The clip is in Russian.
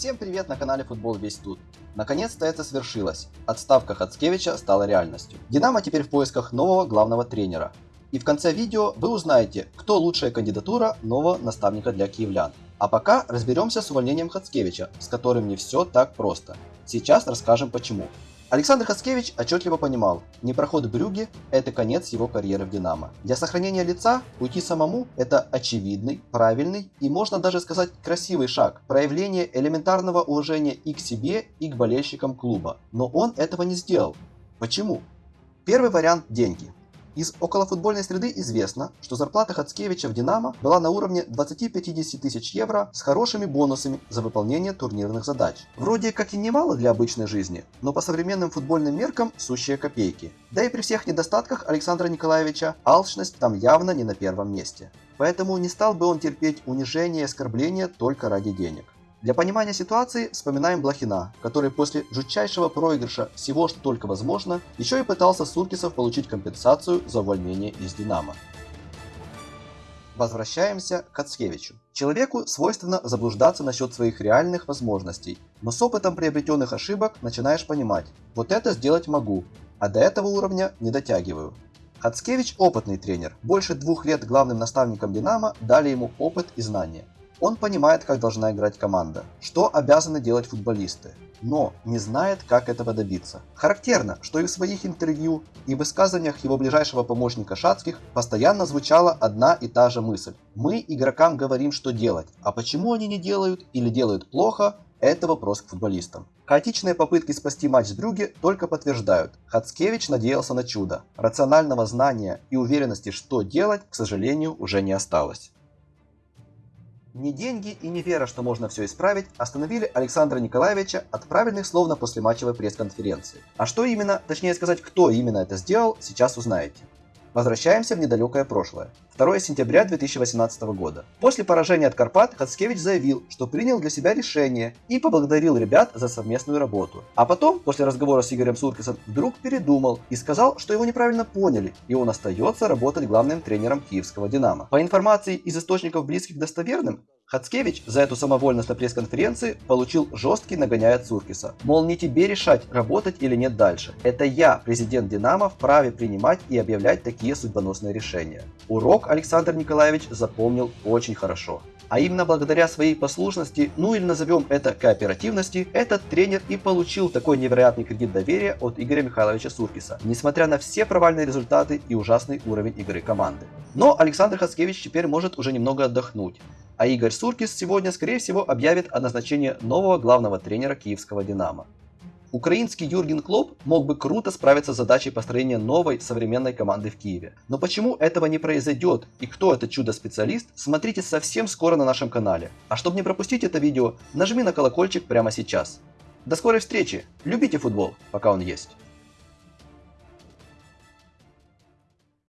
Всем привет на канале Футбол Весь Тут. Наконец-то это свершилось. Отставка Хацкевича стала реальностью. Динамо теперь в поисках нового главного тренера. И в конце видео вы узнаете, кто лучшая кандидатура нового наставника для киевлян. А пока разберемся с увольнением Хацкевича, с которым не все так просто. Сейчас расскажем почему. Александр Хаскевич отчетливо понимал, не проход Брюги – это конец его карьеры в «Динамо». Для сохранения лица уйти самому – это очевидный, правильный и, можно даже сказать, красивый шаг, проявление элементарного уважения и к себе, и к болельщикам клуба. Но он этого не сделал. Почему? Первый вариант – деньги. Из околофутбольной среды известно, что зарплата Хацкевича в «Динамо» была на уровне 20-50 тысяч евро с хорошими бонусами за выполнение турнирных задач. Вроде как и немало для обычной жизни, но по современным футбольным меркам сущие копейки. Да и при всех недостатках Александра Николаевича алчность там явно не на первом месте. Поэтому не стал бы он терпеть унижение и оскорбления только ради денег. Для понимания ситуации вспоминаем Блохина, который после жутчайшего проигрыша всего, что только возможно, еще и пытался Суркисов получить компенсацию за увольнение из Динамо. Возвращаемся к Ацкевичу. Человеку свойственно заблуждаться насчет своих реальных возможностей, но с опытом приобретенных ошибок начинаешь понимать, вот это сделать могу, а до этого уровня не дотягиваю. Хацкевич опытный тренер, больше двух лет главным наставником Динамо дали ему опыт и знания. Он понимает, как должна играть команда, что обязаны делать футболисты, но не знает, как этого добиться. Характерно, что и в своих интервью, и в высказываниях его ближайшего помощника Шацких постоянно звучала одна и та же мысль. Мы игрокам говорим, что делать, а почему они не делают или делают плохо, это вопрос к футболистам. Хаотичные попытки спасти матч с Брюге только подтверждают. Хацкевич надеялся на чудо. Рационального знания и уверенности, что делать, к сожалению, уже не осталось. Не деньги и не вера, что можно все исправить, остановили Александра Николаевича от правильных слов на послематчевой пресс-конференции. А что именно, точнее сказать, кто именно это сделал, сейчас узнаете. Возвращаемся в недалекое прошлое. 2 сентября 2018 года. После поражения от Карпат Хацкевич заявил, что принял для себя решение и поблагодарил ребят за совместную работу. А потом, после разговора с Игорем Суркисом, вдруг передумал и сказал, что его неправильно поняли, и он остается работать главным тренером киевского «Динамо». По информации из источников близких достоверным, Хацкевич за эту самовольность на пресс-конференции получил жесткий нагоняй от Суркиса. Мол, не тебе решать, работать или нет дальше. Это я, президент Динамо, вправе принимать и объявлять такие судьбоносные решения. Урок Александр Николаевич запомнил очень хорошо. А именно благодаря своей послушности, ну или назовем это кооперативности, этот тренер и получил такой невероятный кредит доверия от Игоря Михайловича Суркиса, несмотря на все провальные результаты и ужасный уровень игры команды. Но Александр Хацкевич теперь может уже немного отдохнуть а Игорь Суркис сегодня, скорее всего, объявит о назначении нового главного тренера киевского «Динамо». Украинский Юрген Клоп мог бы круто справиться с задачей построения новой современной команды в Киеве. Но почему этого не произойдет и кто этот чудо-специалист, смотрите совсем скоро на нашем канале. А чтобы не пропустить это видео, нажми на колокольчик прямо сейчас. До скорой встречи, любите футбол, пока он есть.